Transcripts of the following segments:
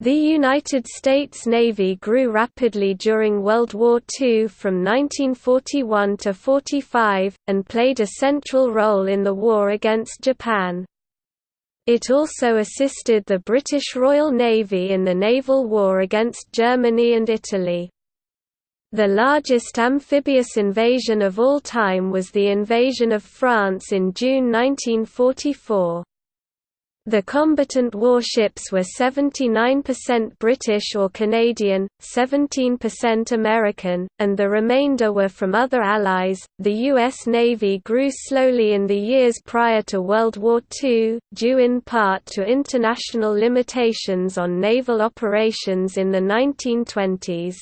The United States Navy grew rapidly during World War II from 1941 to 45, and played a central role in the war against Japan. It also assisted the British Royal Navy in the naval war against Germany and Italy. The largest amphibious invasion of all time was the invasion of France in June 1944. The combatant warships were 79% British or Canadian, 17% American, and the remainder were from other allies. The U.S. Navy grew slowly in the years prior to World War II, due in part to international limitations on naval operations in the 1920s.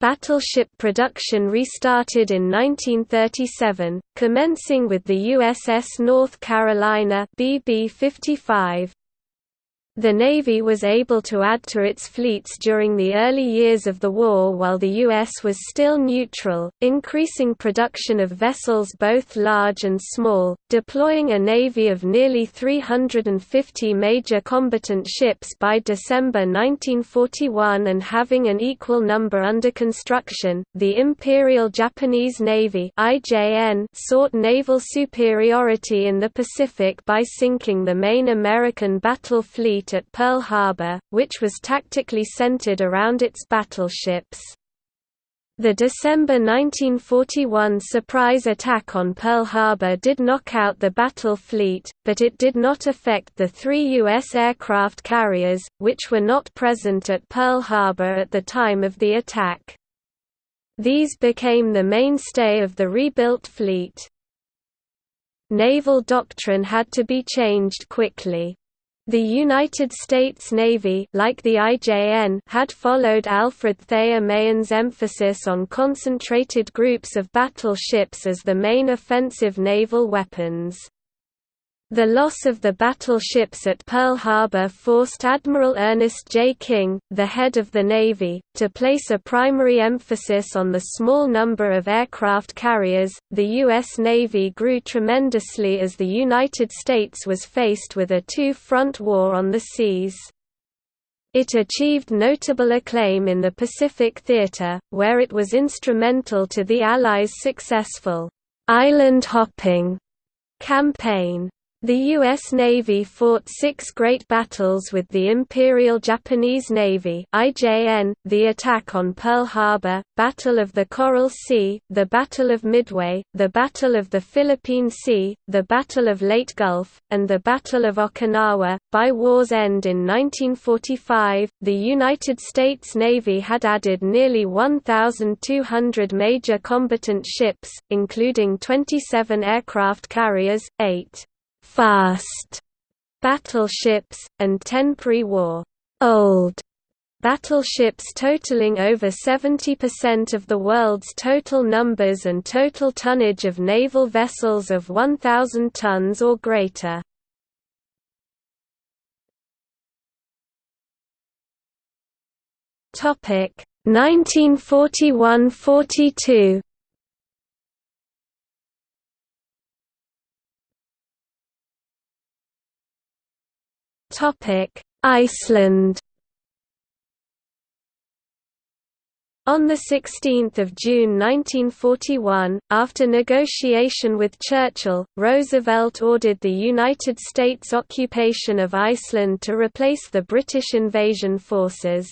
Battleship production restarted in 1937, commencing with the USS North Carolina BB-55. The Navy was able to add to its fleets during the early years of the war while the U.S. was still neutral, increasing production of vessels both large and small, deploying a navy of nearly 350 major combatant ships by December 1941 and having an equal number under construction. The Imperial Japanese Navy sought naval superiority in the Pacific by sinking the main American battle fleet at Pearl Harbor, which was tactically centered around its battleships. The December 1941 surprise attack on Pearl Harbor did knock out the battle fleet, but it did not affect the three U.S. aircraft carriers, which were not present at Pearl Harbor at the time of the attack. These became the mainstay of the rebuilt fleet. Naval doctrine had to be changed quickly. The United States Navy like the IJN had followed Alfred Thayer Mahan's emphasis on concentrated groups of battleships as the main offensive naval weapons. The loss of the battleships at Pearl Harbor forced Admiral Ernest J. King, the head of the Navy, to place a primary emphasis on the small number of aircraft carriers. The U.S. Navy grew tremendously as the United States was faced with a two front war on the seas. It achieved notable acclaim in the Pacific theater, where it was instrumental to the Allies' successful island hopping campaign. The U.S. Navy fought six great battles with the Imperial Japanese Navy IJN, the attack on Pearl Harbor, Battle of the Coral Sea, the Battle of Midway, the Battle of the Philippine Sea, the Battle of Leyte Gulf, and the Battle of Okinawa. By war's end in 1945, the United States Navy had added nearly 1,200 major combatant ships, including 27 aircraft carriers, 8 fast battleships, and 10 pre-war old battleships totaling over 70% of the world's total numbers and total tonnage of naval vessels of 1,000 tons or greater. Topic 1941–42 Iceland On 16 June 1941, after negotiation with Churchill, Roosevelt ordered the United States occupation of Iceland to replace the British invasion forces.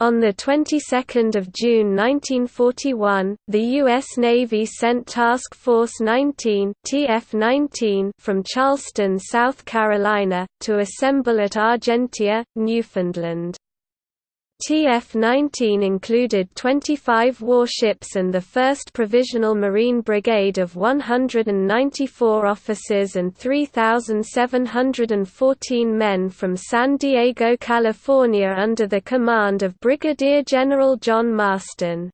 On the 22nd of June 1941, the U.S. Navy sent Task Force 19 (TF-19) from Charleston, South Carolina, to assemble at Argentia, Newfoundland. TF-19 included 25 warships and the 1st Provisional Marine Brigade of 194 officers and 3,714 men from San Diego, California under the command of Brigadier General John Marston.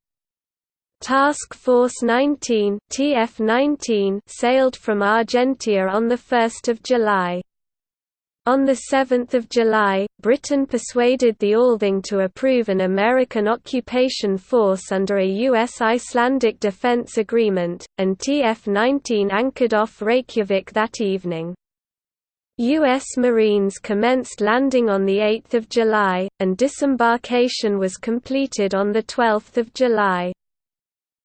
Task Force 19 TF-19 sailed from Argentia on 1 July. On 7 July, Britain persuaded the Althing to approve an American occupation force under a U.S.-Icelandic defense agreement, and TF-19 anchored off Reykjavik that evening. U.S. Marines commenced landing on 8 July, and disembarkation was completed on 12 July.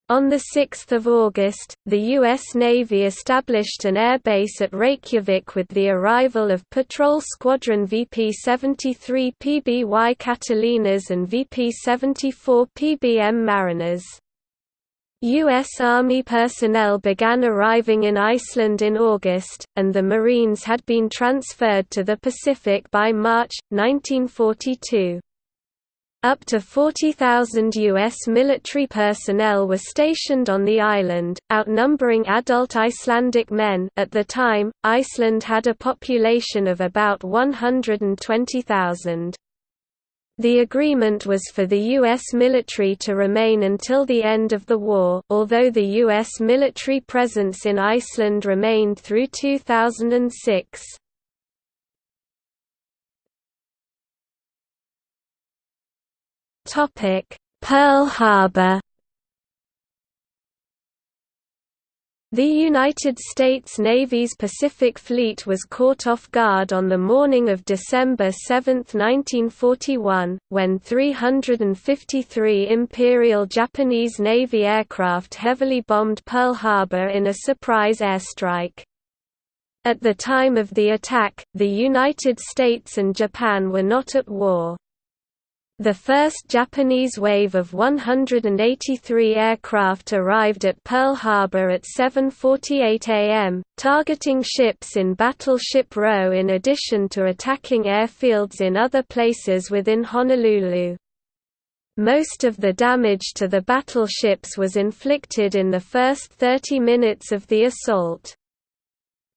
On 6 August, the U.S. Navy established an airbase at Reykjavik with the arrival of Patrol Squadron VP-73 PBY Catalinas and VP-74 PBM Mariners. U.S. Army personnel began arriving in Iceland in August, and the Marines had been transferred to the Pacific by March, 1942. Up to 40,000 U.S. military personnel were stationed on the island, outnumbering adult Icelandic men at the time, Iceland had a population of about 120,000. The agreement was for the U.S. military to remain until the end of the war, although the U.S. military presence in Iceland remained through 2006. Pearl Harbor The United States Navy's Pacific Fleet was caught off guard on the morning of December 7, 1941, when 353 Imperial Japanese Navy aircraft heavily bombed Pearl Harbor in a surprise airstrike. At the time of the attack, the United States and Japan were not at war. The first Japanese wave of 183 aircraft arrived at Pearl Harbor at 7.48 am, targeting ships in Battleship Row in addition to attacking airfields in other places within Honolulu. Most of the damage to the battleships was inflicted in the first 30 minutes of the assault.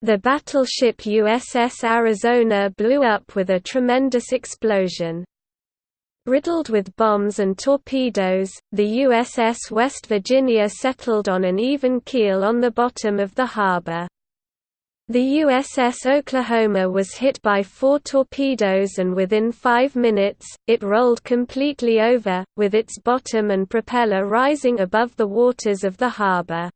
The battleship USS Arizona blew up with a tremendous explosion. Riddled with bombs and torpedoes, the USS West Virginia settled on an even keel on the bottom of the harbor. The USS Oklahoma was hit by four torpedoes and within five minutes, it rolled completely over, with its bottom and propeller rising above the waters of the harbor.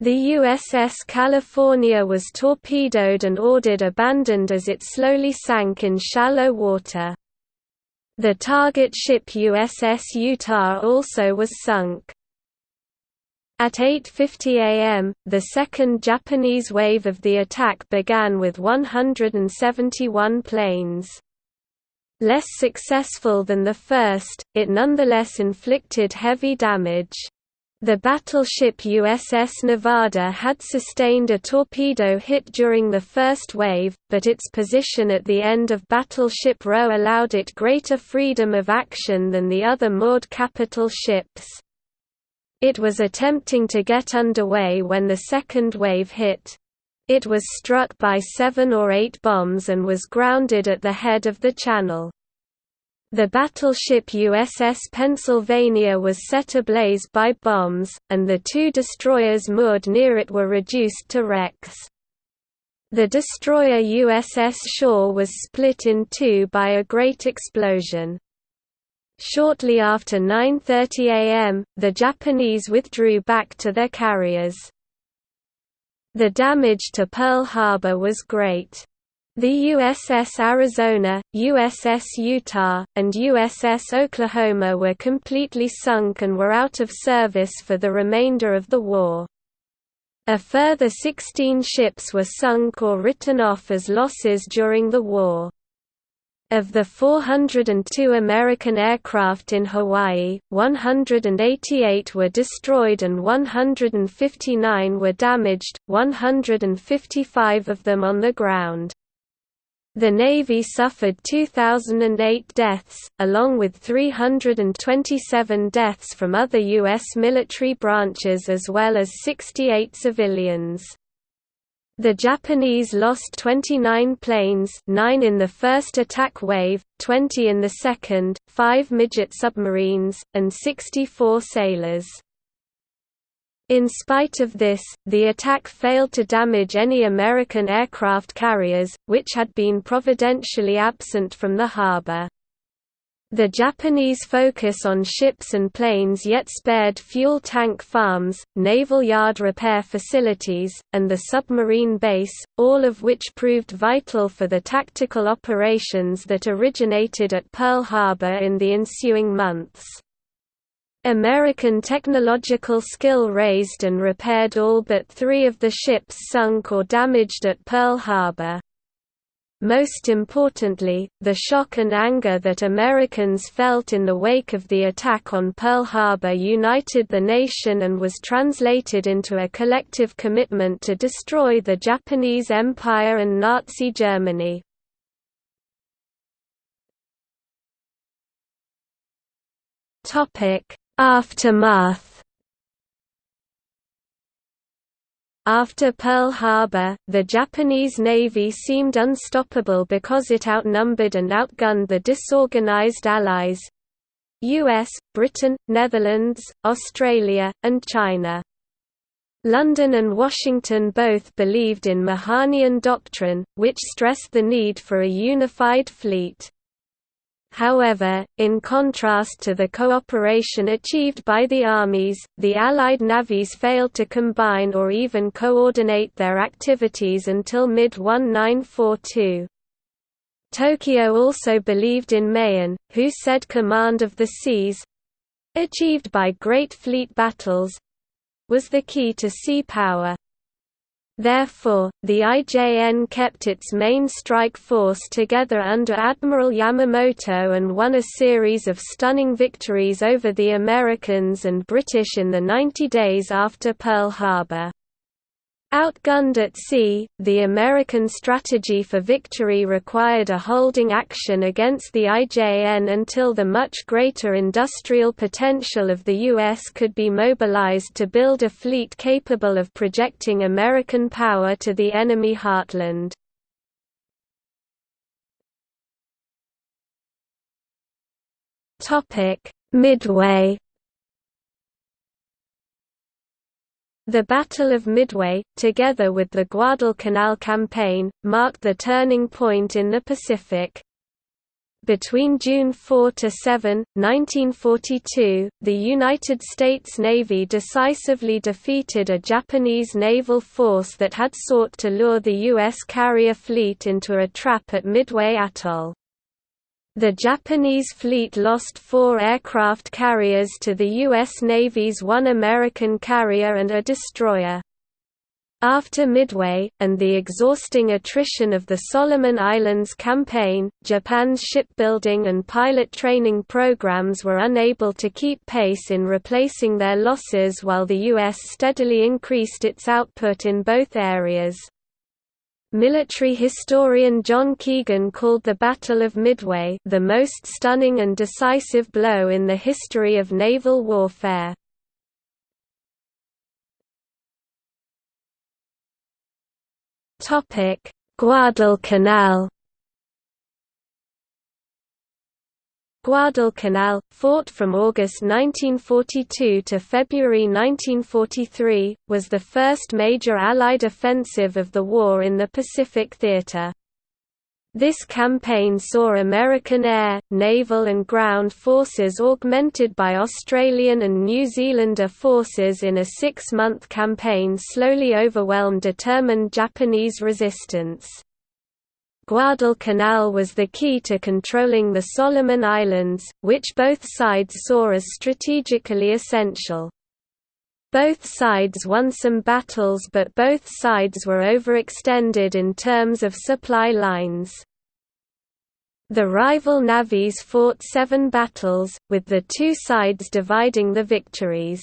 The USS California was torpedoed and ordered abandoned as it slowly sank in shallow water. The target ship USS Utah also was sunk. At 8.50 am, the second Japanese wave of the attack began with 171 planes. Less successful than the first, it nonetheless inflicted heavy damage. The battleship USS Nevada had sustained a torpedo hit during the first wave, but its position at the end of Battleship Row allowed it greater freedom of action than the other moored capital ships. It was attempting to get underway when the second wave hit. It was struck by seven or eight bombs and was grounded at the head of the channel. The battleship USS Pennsylvania was set ablaze by bombs, and the two destroyers moored near it were reduced to wrecks. The destroyer USS Shaw was split in two by a great explosion. Shortly after 9.30 am, the Japanese withdrew back to their carriers. The damage to Pearl Harbor was great. The USS Arizona, USS Utah, and USS Oklahoma were completely sunk and were out of service for the remainder of the war. A further 16 ships were sunk or written off as losses during the war. Of the 402 American aircraft in Hawaii, 188 were destroyed and 159 were damaged, 155 of them on the ground. The Navy suffered 2,008 deaths, along with 327 deaths from other U.S. military branches as well as 68 civilians. The Japanese lost 29 planes 9 in the first attack wave, 20 in the second, 5 midget submarines, and 64 sailors. In spite of this, the attack failed to damage any American aircraft carriers, which had been providentially absent from the harbor. The Japanese focus on ships and planes yet spared fuel tank farms, naval yard repair facilities, and the submarine base, all of which proved vital for the tactical operations that originated at Pearl Harbor in the ensuing months. American technological skill raised and repaired all but three of the ships sunk or damaged at Pearl Harbor. Most importantly, the shock and anger that Americans felt in the wake of the attack on Pearl Harbor united the nation and was translated into a collective commitment to destroy the Japanese Empire and Nazi Germany. Aftermath After Pearl Harbor, the Japanese Navy seemed unstoppable because it outnumbered and outgunned the disorganized Allies US, Britain, Netherlands, Australia, and China. London and Washington both believed in Mahanian doctrine, which stressed the need for a unified fleet. However, in contrast to the cooperation achieved by the armies, the Allied navies failed to combine or even coordinate their activities until mid-1942. Tokyo also believed in Mahan, who said command of the seas—achieved by great fleet battles—was the key to sea power. Therefore, the IJN kept its main strike force together under Admiral Yamamoto and won a series of stunning victories over the Americans and British in the 90 days after Pearl Harbor. Outgunned at sea, the American strategy for victory required a holding action against the IJN until the much greater industrial potential of the U.S. could be mobilized to build a fleet capable of projecting American power to the enemy heartland. Midway The Battle of Midway, together with the Guadalcanal Campaign, marked the turning point in the Pacific. Between June 4 to 7, 1942, the United States Navy decisively defeated a Japanese naval force that had sought to lure the U.S. carrier fleet into a trap at Midway Atoll. The Japanese fleet lost four aircraft carriers to the U.S. Navy's one American carrier and a destroyer. After Midway, and the exhausting attrition of the Solomon Islands campaign, Japan's shipbuilding and pilot training programs were unable to keep pace in replacing their losses while the U.S. steadily increased its output in both areas. Military historian John Keegan called the Battle of Midway the most stunning and decisive blow in the history of naval warfare. Guadalcanal Guadalcanal, fought from August 1942 to February 1943, was the first major Allied offensive of the war in the Pacific Theater. This campaign saw American air, naval and ground forces augmented by Australian and New Zealander forces in a six-month campaign slowly overwhelmed determined Japanese resistance. Guadalcanal was the key to controlling the Solomon Islands, which both sides saw as strategically essential. Both sides won some battles but both sides were overextended in terms of supply lines. The rival navies fought seven battles, with the two sides dividing the victories.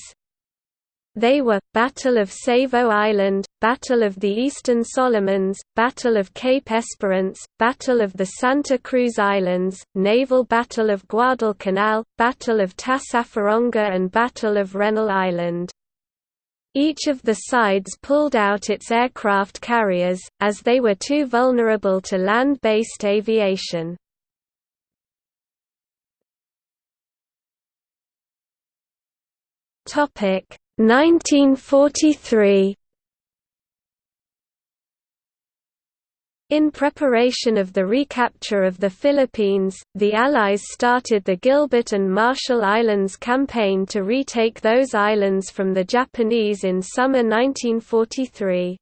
They were, Battle of Savo Island, Battle of the Eastern Solomons, Battle of Cape Esperance, Battle of the Santa Cruz Islands, Naval Battle of Guadalcanal, Battle of Tassafaronga and Battle of Rennell Island. Each of the sides pulled out its aircraft carriers, as they were too vulnerable to land-based aviation. Topic 1943 In preparation of the recapture of the Philippines, the Allies started the Gilbert and Marshall Islands campaign to retake those islands from the Japanese in summer 1943.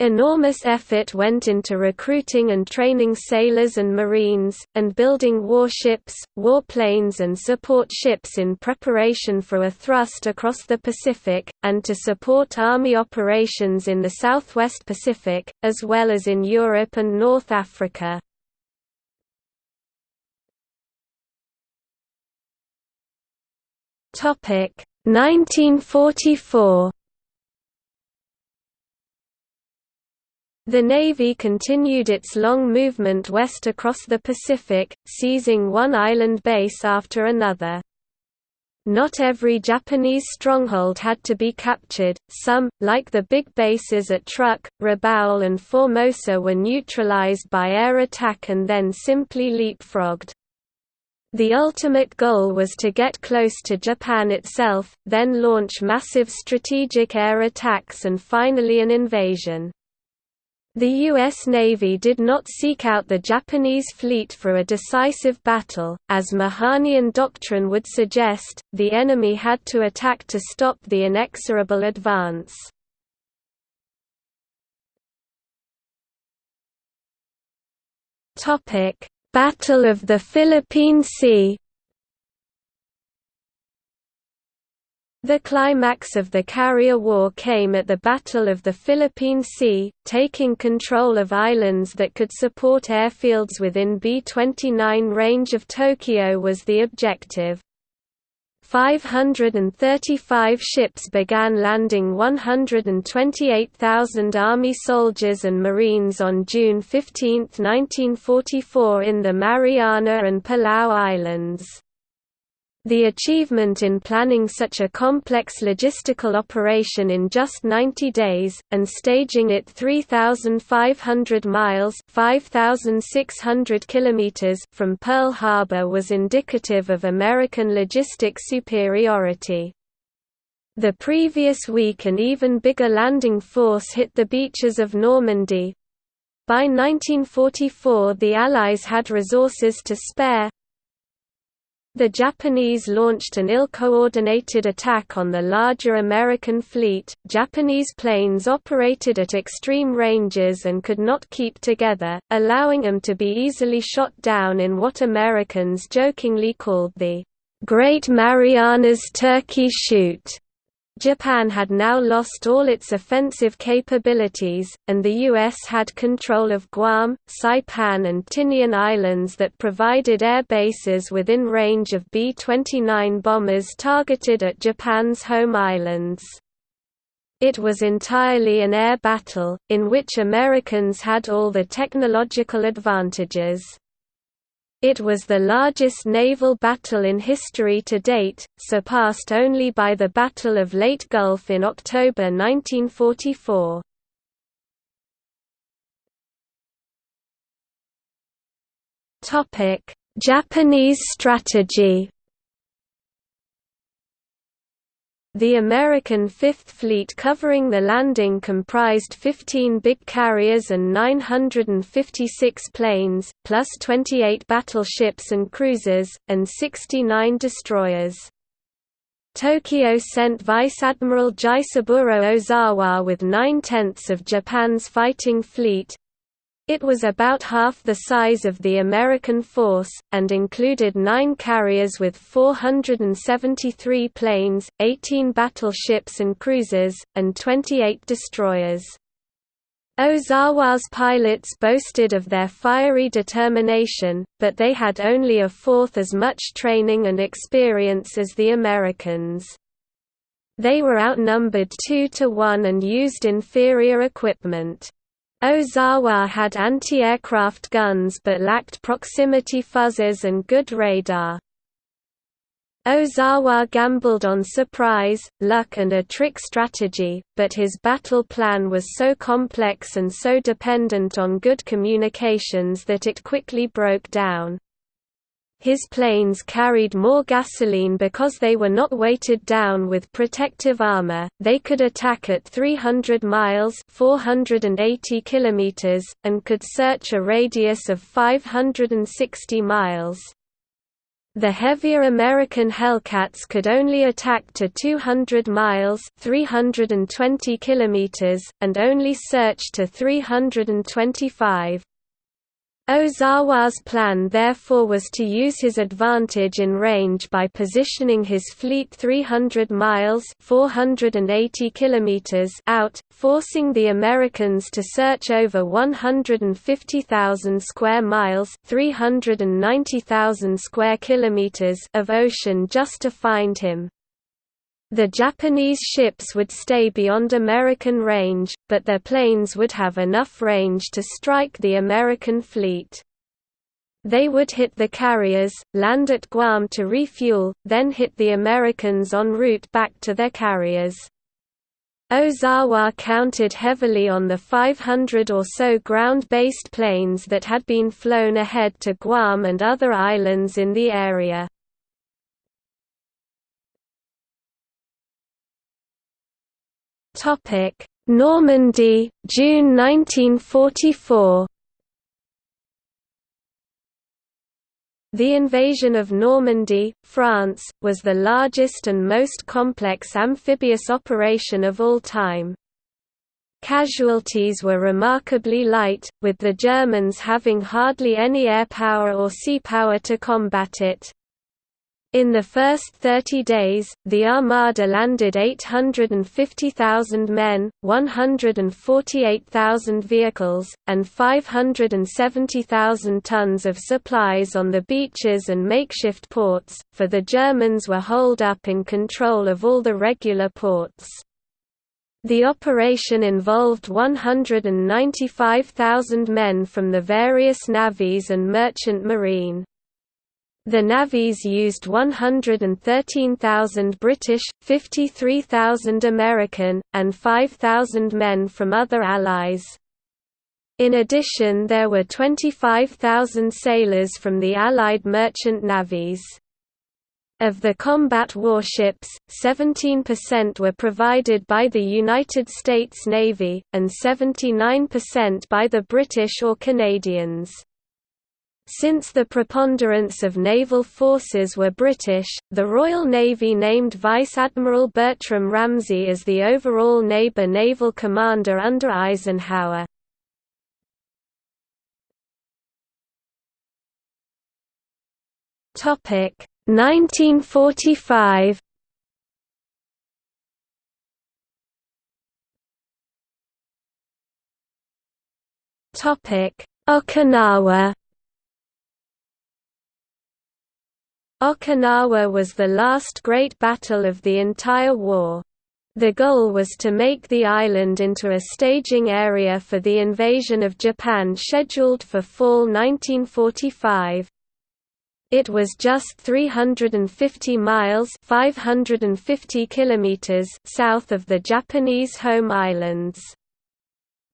Enormous effort went into recruiting and training sailors and marines, and building warships, warplanes and support ships in preparation for a thrust across the Pacific, and to support Army operations in the Southwest Pacific, as well as in Europe and North Africa. Topic 1944 The Navy continued its long movement west across the Pacific, seizing one island base after another. Not every Japanese stronghold had to be captured, some, like the big bases at Truk, Rabaul and Formosa were neutralized by air attack and then simply leapfrogged. The ultimate goal was to get close to Japan itself, then launch massive strategic air attacks and finally an invasion. The U.S. Navy did not seek out the Japanese fleet for a decisive battle, as Mahanian doctrine would suggest, the enemy had to attack to stop the inexorable advance. Battle of the Philippine Sea The climax of the Carrier War came at the Battle of the Philippine Sea, taking control of islands that could support airfields within B-29 range of Tokyo was the objective. 535 ships began landing 128,000 Army soldiers and Marines on June 15, 1944 in the Mariana and Palau Islands. The achievement in planning such a complex logistical operation in just 90 days, and staging it 3,500 miles 5,600 kilometers from Pearl Harbor was indicative of American logistic superiority. The previous week an even bigger landing force hit the beaches of Normandy. By 1944 the Allies had resources to spare, the Japanese launched an ill-coordinated attack on the larger American fleet. Japanese planes operated at extreme ranges and could not keep together, allowing them to be easily shot down in what Americans jokingly called the Great Marianas Turkey Shoot. Japan had now lost all its offensive capabilities, and the U.S. had control of Guam, Saipan and Tinian Islands that provided air bases within range of B-29 bombers targeted at Japan's home islands. It was entirely an air battle, in which Americans had all the technological advantages. It was the largest naval battle in history to date, surpassed only by the Battle of Leyte Gulf in October 1944. Japanese strategy The American Fifth Fleet covering the landing comprised 15 big carriers and 956 planes, plus 28 battleships and cruisers, and 69 destroyers. Tokyo sent Vice Admiral Jisaburo Ozawa with nine-tenths of Japan's fighting fleet, it was about half the size of the American force, and included nine carriers with 473 planes, 18 battleships and cruisers, and 28 destroyers. Ozawa's pilots boasted of their fiery determination, but they had only a fourth as much training and experience as the Americans. They were outnumbered two to one and used inferior equipment. Ozawa had anti-aircraft guns but lacked proximity fuzzers and good radar. Ozawa gambled on surprise, luck and a trick strategy, but his battle plan was so complex and so dependent on good communications that it quickly broke down. His planes carried more gasoline because they were not weighted down with protective armor. They could attack at 300 miles (480 kilometers) and could search a radius of 560 miles. The heavier American Hellcats could only attack to 200 miles 320 kilometers, and only search to 325. Ozawa's plan therefore was to use his advantage in range by positioning his fleet 300 miles 480 kilometers out, forcing the Americans to search over 150,000 square miles 390,000 square kilometers of ocean just to find him. The Japanese ships would stay beyond American range, but their planes would have enough range to strike the American fleet. They would hit the carriers, land at Guam to refuel, then hit the Americans en route back to their carriers. Ozawa counted heavily on the 500 or so ground-based planes that had been flown ahead to Guam and other islands in the area. Topic: Normandy, June 1944. The invasion of Normandy, France, was the largest and most complex amphibious operation of all time. Casualties were remarkably light, with the Germans having hardly any air power or sea power to combat it. In the first 30 days, the Armada landed 850,000 men, 148,000 vehicles, and 570,000 tons of supplies on the beaches and makeshift ports, for the Germans were holed up in control of all the regular ports. The operation involved 195,000 men from the various navies and merchant marine. The navies used 113,000 British, 53,000 American, and 5,000 men from other allies. In addition there were 25,000 sailors from the Allied merchant navies. Of the combat warships, 17% were provided by the United States Navy, and 79% by the British or Canadians. Since the preponderance of naval forces were British, the Royal Navy named Vice Admiral Bertram Ramsay as the overall neighbour naval commander under Eisenhower. Topic 1945 Topic Okinawa Okinawa was the last great battle of the entire war. The goal was to make the island into a staging area for the invasion of Japan scheduled for fall 1945. It was just 350 miles 550 kilometers south of the Japanese home islands.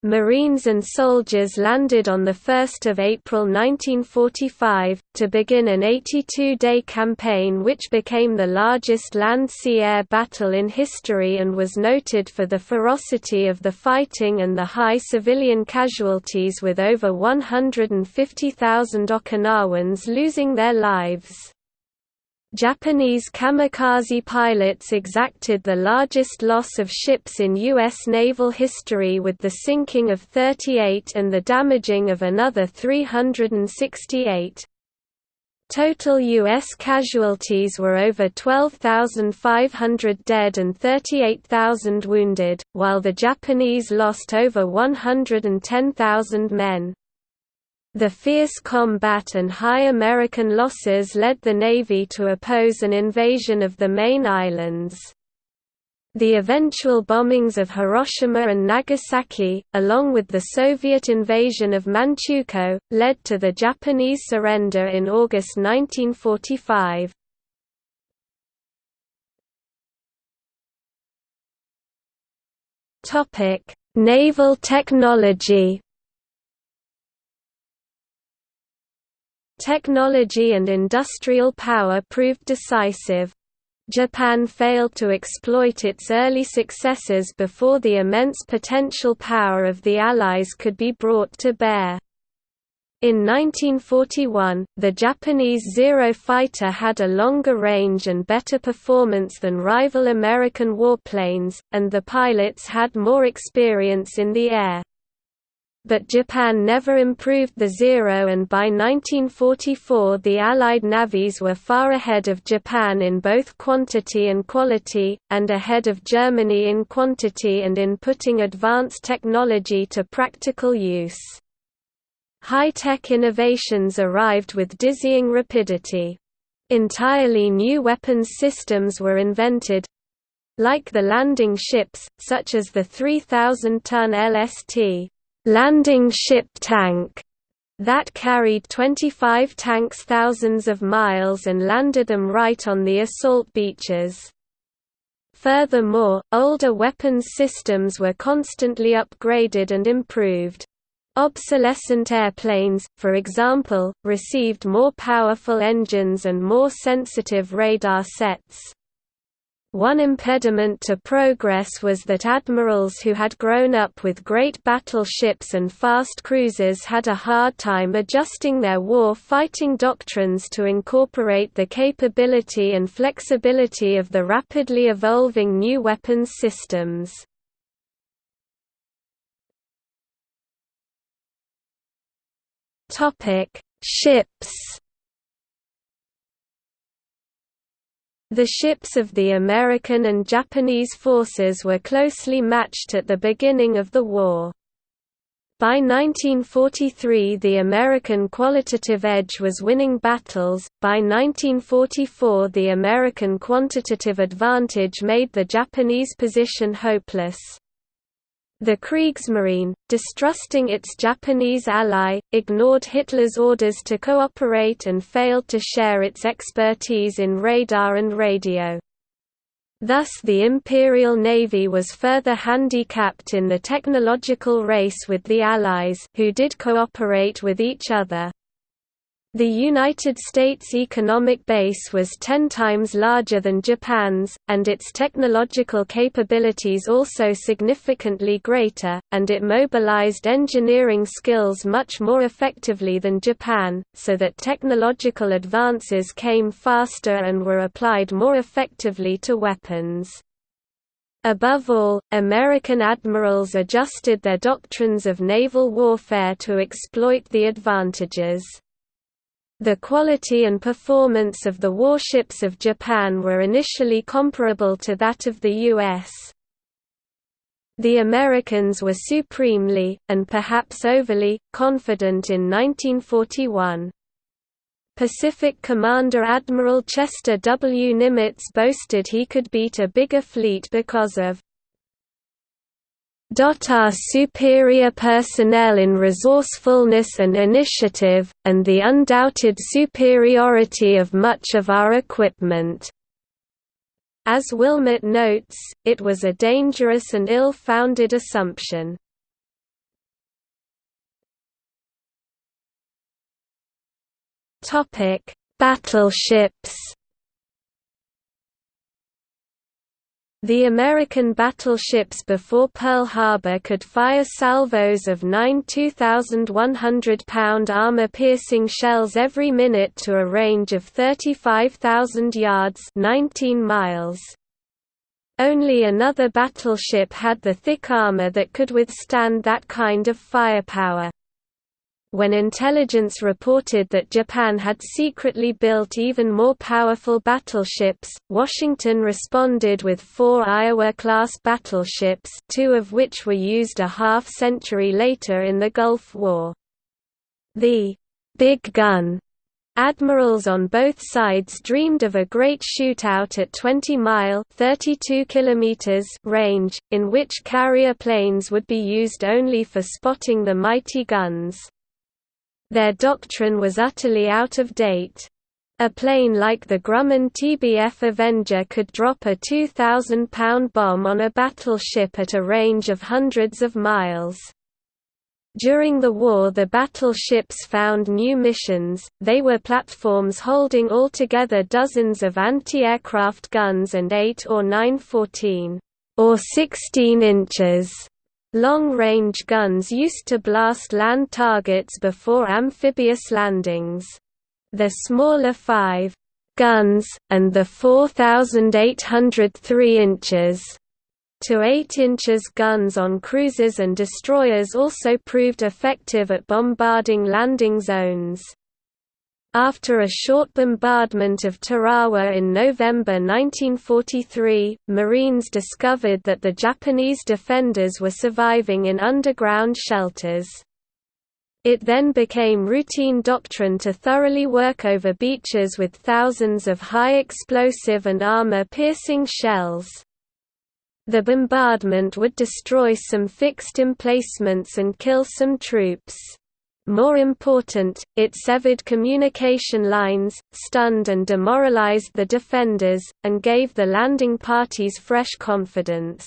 Marines and soldiers landed on 1 April 1945, to begin an 82-day campaign which became the largest land-sea-air battle in history and was noted for the ferocity of the fighting and the high civilian casualties with over 150,000 Okinawans losing their lives. Japanese kamikaze pilots exacted the largest loss of ships in U.S. naval history with the sinking of 38 and the damaging of another 368. Total U.S. casualties were over 12,500 dead and 38,000 wounded, while the Japanese lost over 110,000 men. The fierce combat and high American losses led the Navy to oppose an invasion of the main islands. The eventual bombings of Hiroshima and Nagasaki, along with the Soviet invasion of Manchukuo, led to the Japanese surrender in August 1945. Naval technology Technology and industrial power proved decisive. Japan failed to exploit its early successes before the immense potential power of the Allies could be brought to bear. In 1941, the Japanese Zero fighter had a longer range and better performance than rival American warplanes, and the pilots had more experience in the air but Japan never improved the Zero and by 1944 the Allied navies were far ahead of Japan in both quantity and quality, and ahead of Germany in quantity and in putting advanced technology to practical use. High-tech innovations arrived with dizzying rapidity. Entirely new weapons systems were invented, like the landing ships, such as the 3,000-ton LST landing ship tank that carried 25 tanks thousands of miles and landed them right on the assault beaches. Furthermore, older weapons systems were constantly upgraded and improved. Obsolescent airplanes, for example, received more powerful engines and more sensitive radar sets. One impediment to progress was that admirals who had grown up with great battleships and fast cruisers had a hard time adjusting their war-fighting doctrines to incorporate the capability and flexibility of the rapidly evolving new weapons systems. Ships The ships of the American and Japanese forces were closely matched at the beginning of the war. By 1943 the American qualitative edge was winning battles, by 1944 the American quantitative advantage made the Japanese position hopeless. The Kriegsmarine, distrusting its Japanese ally, ignored Hitler's orders to cooperate and failed to share its expertise in radar and radio. Thus the Imperial Navy was further handicapped in the technological race with the Allies who did cooperate with each other. The United States economic base was ten times larger than Japan's, and its technological capabilities also significantly greater, and it mobilized engineering skills much more effectively than Japan, so that technological advances came faster and were applied more effectively to weapons. Above all, American admirals adjusted their doctrines of naval warfare to exploit the advantages. The quality and performance of the warships of Japan were initially comparable to that of the U.S. The Americans were supremely, and perhaps overly, confident in 1941. Pacific Commander Admiral Chester W. Nimitz boasted he could beat a bigger fleet because of our superior personnel in resourcefulness and initiative, and the undoubted superiority of much of our equipment. As Willmott notes, it was a dangerous and ill-founded assumption. Battleships The American battleships before Pearl Harbor could fire salvos of nine 2,100-pound armor-piercing shells every minute to a range of 35,000 yards 19 miles. Only another battleship had the thick armor that could withstand that kind of firepower. When intelligence reported that Japan had secretly built even more powerful battleships, Washington responded with four Iowa-class battleships two of which were used a half-century later in the Gulf War. The «big gun» Admirals on both sides dreamed of a great shootout at 20-mile (32 kilometers) range, in which carrier planes would be used only for spotting the mighty guns. Their doctrine was utterly out of date. A plane like the Grumman TBF Avenger could drop a 2,000-pound bomb on a battleship at a range of hundreds of miles. During the war the battleships found new missions, they were platforms holding altogether dozens of anti-aircraft guns and 8 or 9 14 or 16 inches long-range guns used to blast land targets before amphibious landings. The smaller 5 guns, and the 4,803 inches to 8 inches guns on cruisers and destroyers also proved effective at bombarding landing zones. After a short bombardment of Tarawa in November 1943, Marines discovered that the Japanese defenders were surviving in underground shelters. It then became routine doctrine to thoroughly work over beaches with thousands of high explosive and armor-piercing shells. The bombardment would destroy some fixed emplacements and kill some troops. More important, it severed communication lines, stunned and demoralized the defenders, and gave the landing parties fresh confidence.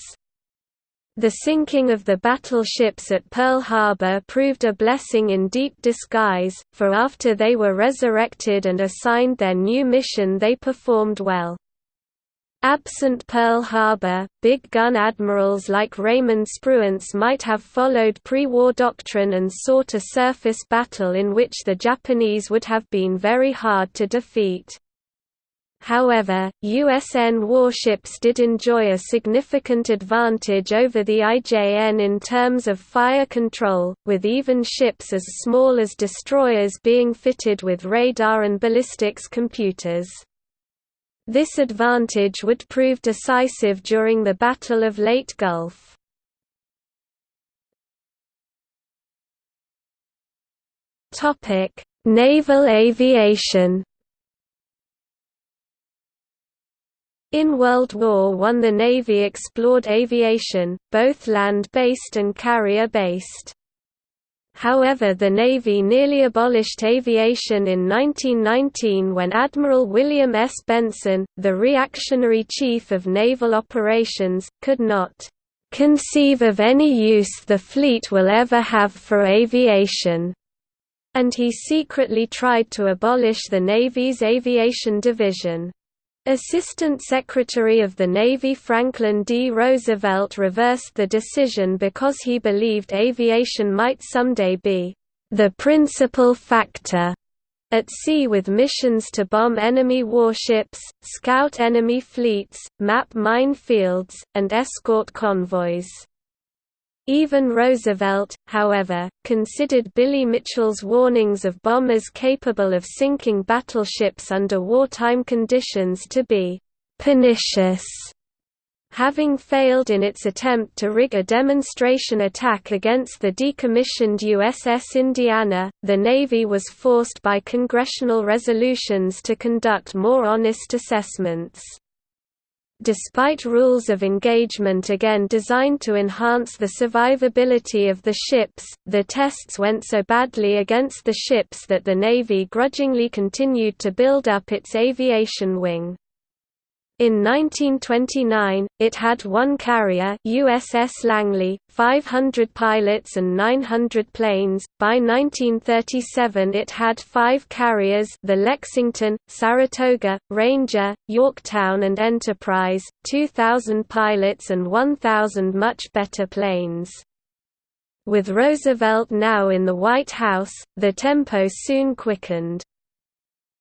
The sinking of the battleships at Pearl Harbor proved a blessing in deep disguise, for after they were resurrected and assigned their new mission they performed well. Absent Pearl Harbor, big gun admirals like Raymond Spruance might have followed pre-war doctrine and sought a surface battle in which the Japanese would have been very hard to defeat. However, USN warships did enjoy a significant advantage over the IJN in terms of fire control, with even ships as small as destroyers being fitted with radar and ballistics computers. This advantage would prove decisive during the Battle of Leyte Gulf. Naval aviation In World War I the Navy explored aviation, both land-based and carrier-based. However the Navy nearly abolished aviation in 1919 when Admiral William S. Benson, the reactionary chief of naval operations, could not "...conceive of any use the fleet will ever have for aviation." and he secretly tried to abolish the Navy's aviation division. Assistant Secretary of the Navy Franklin D. Roosevelt reversed the decision because he believed aviation might someday be the principal factor at sea with missions to bomb enemy warships, scout enemy fleets, map mine fields, and escort convoys. Even Roosevelt, however, considered Billy Mitchell's warnings of bombers capable of sinking battleships under wartime conditions to be «pernicious». Having failed in its attempt to rig a demonstration attack against the decommissioned USS Indiana, the Navy was forced by congressional resolutions to conduct more honest assessments. Despite rules of engagement again designed to enhance the survivability of the ships, the tests went so badly against the ships that the Navy grudgingly continued to build up its aviation wing. In 1929, it had one carrier USS Langley, 500 pilots and 900 planes. By 1937 it had five carriers the Lexington, Saratoga, Ranger, Yorktown and Enterprise, 2,000 pilots and 1,000 much better planes. With Roosevelt now in the White House, the tempo soon quickened.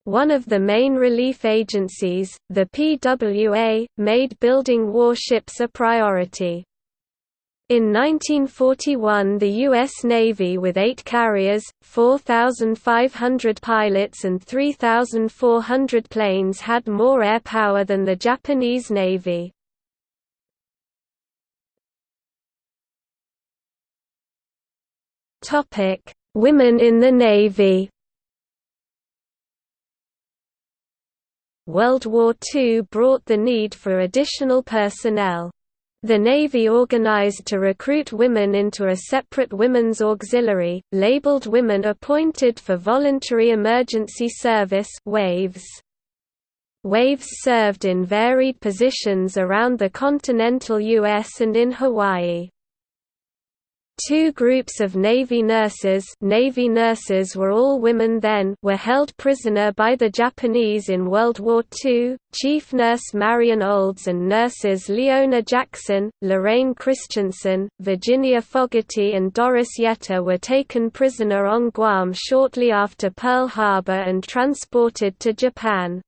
One of the main relief agencies, the PWA, made building warships a priority. In 1941 the U.S. Navy with eight carriers, 4,500 pilots and 3,400 planes had more air power than the Japanese Navy. Women in the Navy World War II brought the need for additional personnel. The Navy organized to recruit women into a separate Women's Auxiliary, labeled Women Appointed for Voluntary Emergency Service WAVES. WAVES served in varied positions around the continental U.S. and in Hawaii. Two groups of Navy nurses Navy nurses were all women then were held prisoner by the Japanese in World War II. Chief Nurse Marion Olds and nurses Leona Jackson, Lorraine Christensen, Virginia Fogarty and Doris Yetter were taken prisoner on Guam shortly after Pearl Harbor and transported to Japan.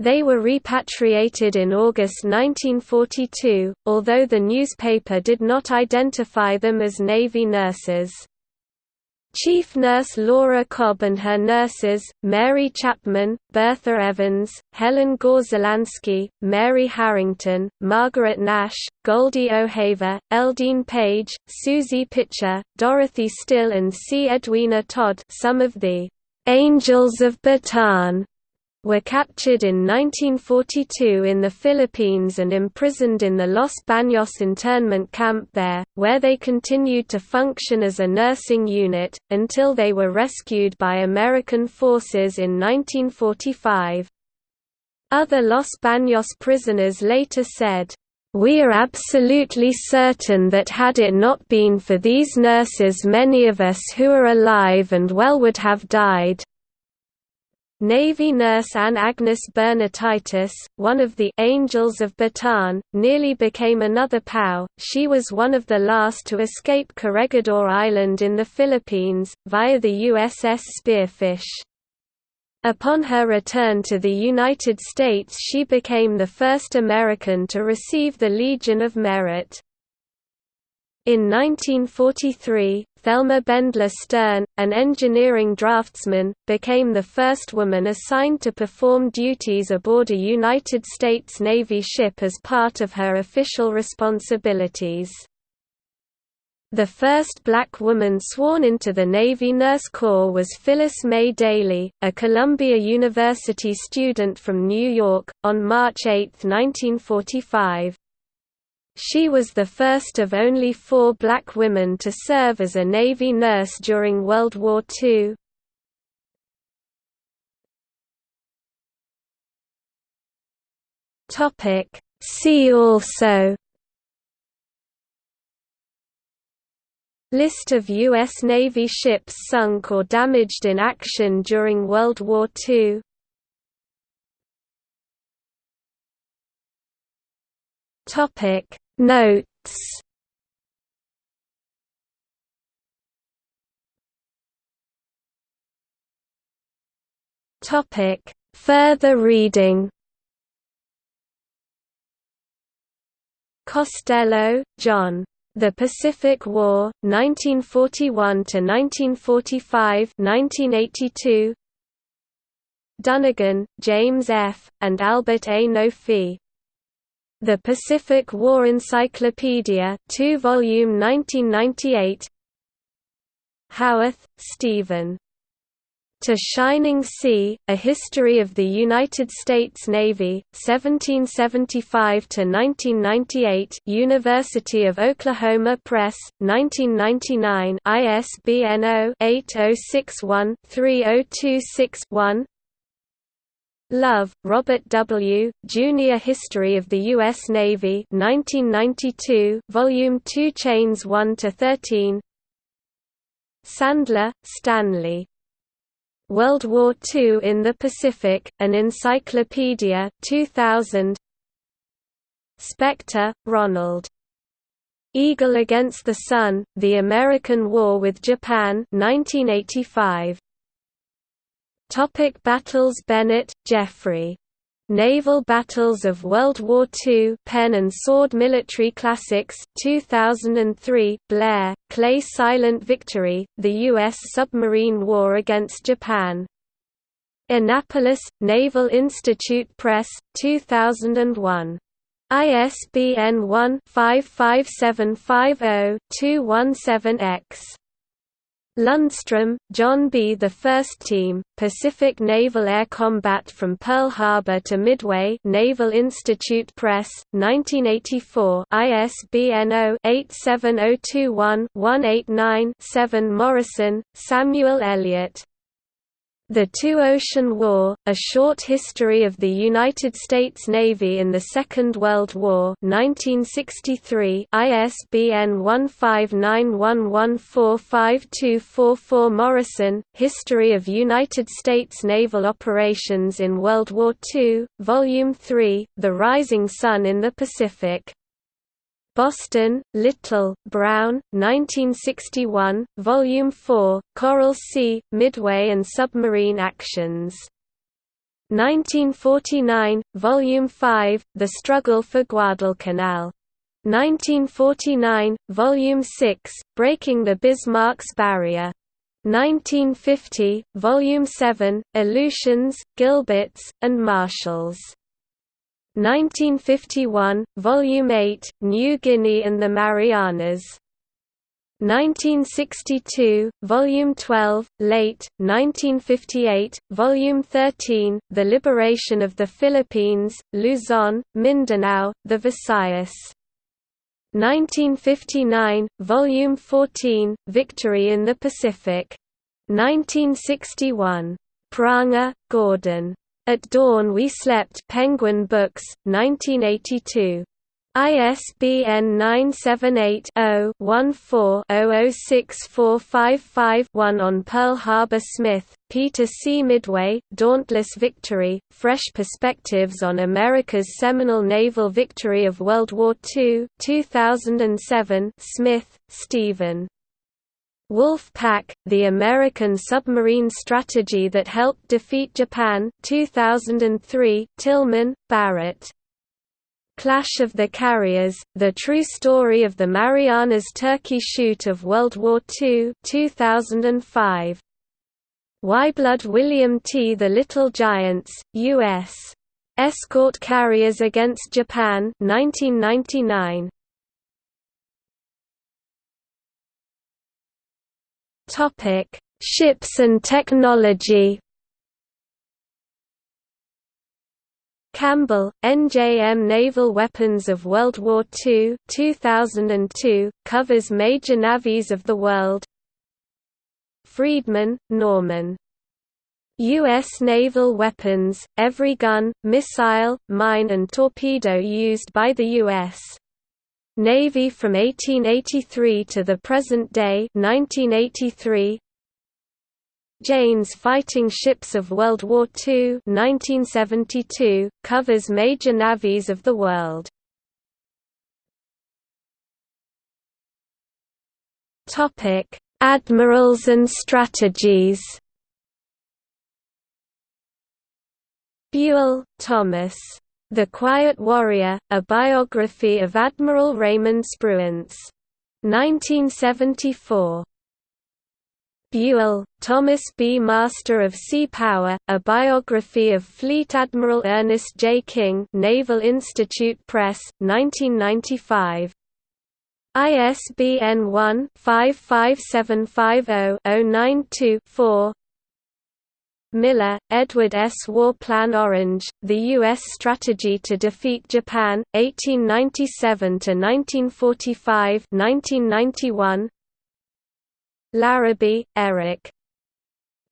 They were repatriated in August 1942, although the newspaper did not identify them as Navy nurses. Chief Nurse Laura Cobb and her nurses, Mary Chapman, Bertha Evans, Helen Gorzelanski, Mary Harrington, Margaret Nash, Goldie O'Haver, Eldine Page, Susie Pitcher, Dorothy Still and C. Edwina Todd some of the "'Angels of Bataan' were captured in 1942 in the Philippines and imprisoned in the Los Baños internment camp there, where they continued to function as a nursing unit, until they were rescued by American forces in 1945. Other Los Baños prisoners later said, we are absolutely certain that had it not been for these nurses many of us who are alive and well would have died. Navy nurse Anne Agnes Bernatitis, one of the «Angels of Bataan», nearly became another POW. She was one of the last to escape Corregidor Island in the Philippines, via the USS Spearfish. Upon her return to the United States she became the first American to receive the Legion of Merit. In 1943, Thelma Bendler Stern, an engineering draftsman, became the first woman assigned to perform duties aboard a United States Navy ship as part of her official responsibilities. The first black woman sworn into the Navy Nurse Corps was Phyllis Mae Dailey, a Columbia University student from New York, on March 8, 1945. She was the first of only four black women to serve as a Navy nurse during World War II. See also List of U.S. Navy ships sunk or damaged in action during World War II Topic Notes Topic Further reading Costello, John. The Pacific War, 1941–1945 1982. Dunnigan, James F., and Albert A. Nofi. The Pacific War Encyclopedia 2 volume 1998 Howarth, Stephen. To Shining Sea, A History of the United States Navy, 1775 to 1998. University of Oklahoma Press, 1999 ISBN 0-8061-3026-1 Love, Robert W., Junior History of the U.S. Navy 1992, Volume 2 Chains 1–13 Sandler, Stanley. World War II in the Pacific, An Encyclopedia 2000 Spector, Ronald. Eagle Against the Sun, The American War with Japan 1985. Topic battles Bennett, Jeffrey. Naval Battles of World War II Pen and Sword Military Classics, 2003 Blair, Clay Silent Victory, The U.S. Submarine War Against Japan. Annapolis, Naval Institute Press, 2001. ISBN 1-55750-217-X. Lundstrom, John B. The First Team, Pacific Naval Air Combat from Pearl Harbor to Midway Naval Institute Press, 1984 ISBN 0-87021-189-7 Morison, Samuel Eliot. The Two-Ocean War, A Short History of the United States Navy in the Second World War 1963 ISBN 1591145244 Morison, History of United States Naval Operations in World War II, Volume 3, The Rising Sun in the Pacific Boston, Little, Brown, 1961, Volume 4, Coral Sea, Midway and Submarine Actions. 1949, Volume 5, The Struggle for Guadalcanal. 1949, Volume 6, Breaking the Bismarck's Barrier. 1950, Volume 7, Aleutians, Gilberts, and Marshalls. 1951, Volume 8, New Guinea and the Marianas. 1962, Volume 12, Leyte, 1958, Volume 13, The Liberation of the Philippines, Luzon, Mindanao, the Visayas. 1959, Volume 14, Victory in the Pacific. 1961. Prange, Gordon. At Dawn We Slept Penguin Books, 1982. ISBN 978-0-14-006455-1 on Pearl Harbor Smith, Peter C. Midway, Dauntless Victory, Fresh Perspectives on America's Seminal Naval Victory of World War II 2007 Smith, Stephen. Wolf Pack, The American Submarine Strategy That Helped Defeat Japan 2003, Tillman, Barrett. Clash of the Carriers, The True Story of the Marianas Turkey Shoot of World War II 2005. Blood William T. The Little Giants, U.S. Escort Carriers Against Japan 1999. Topic: Ships and technology. Campbell, NJM Naval Weapons of World War II 2002, covers major navies of the world Friedman, Norman. U.S. naval weapons, every gun, missile, mine and torpedo used by the U.S. Navy from 1883 to the present day 1983 Jane's Fighting Ships of World War II 1972 covers major navies of the world. Topic Admirals and strategies. Buell, Thomas the Quiet Warrior, a biography of Admiral Raymond Spruance. 1974. Buell, Thomas B. Master of Sea Power, a biography of Fleet Admiral Ernest J. King Naval Institute Press, 1995. ISBN 1-55750-092-4 Miller, Edward S. War Plan Orange, The U.S. Strategy to Defeat Japan, 1897–1945 Larrabee, Eric.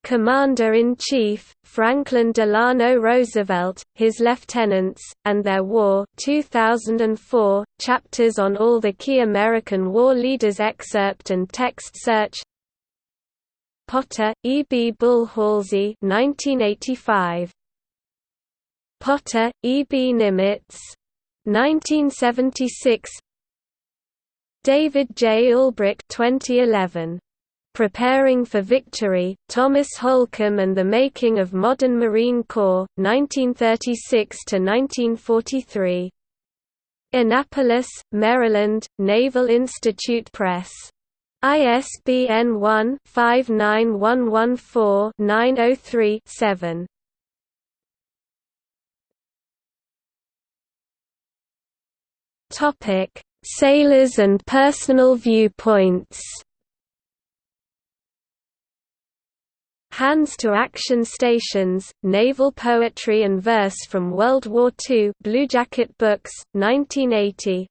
Commander-in-Chief, Franklin Delano Roosevelt, His Lieutenants, and Their War 2004, chapters on all the key American war leaders excerpt and text search Potter, E. B. Bull Halsey 1985. Potter, E. B. Nimitz. 1976 David J. Ulbricht 2011. Preparing for Victory, Thomas Holcomb and the Making of Modern Marine Corps, 1936–1943. Annapolis, Maryland, Naval Institute Press. ISBN 1-59114-903-7. Topic: Sailors and personal viewpoints. Hands to Action Stations, Naval Poetry and Verse from World War II Bluejacket Books, 1980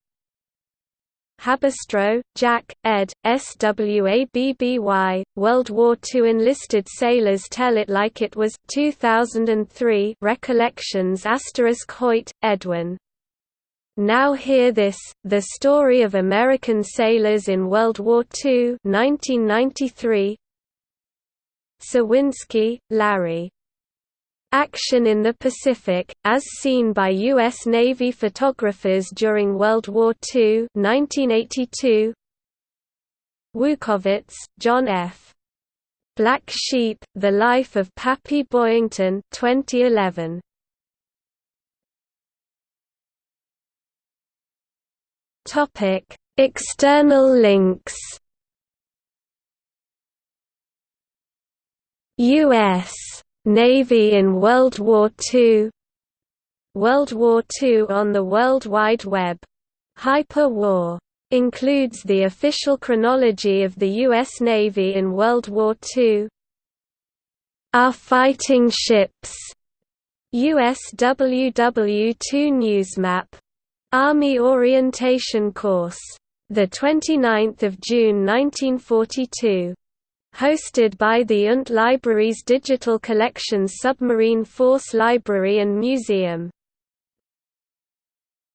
Haberstroh, Jack, ed. SWABBY, World War II enlisted sailors tell it like it was 2003 Recollections Action in the Pacific, as seen by U.S. Navy photographers during World War II 1982. Wukovits, John F. Black Sheep, The Life of Pappy Boyington 2011. External links U.S. Navy in World War II World War II on the World Wide Web. Hyper-War. Includes the official chronology of the U.S. Navy in World War II. Our Fighting Ships. USWW2 Newsmap. Army Orientation Course. 29 June 1942 hosted by the UNT Library's Digital Collections Submarine Force Library and Museum.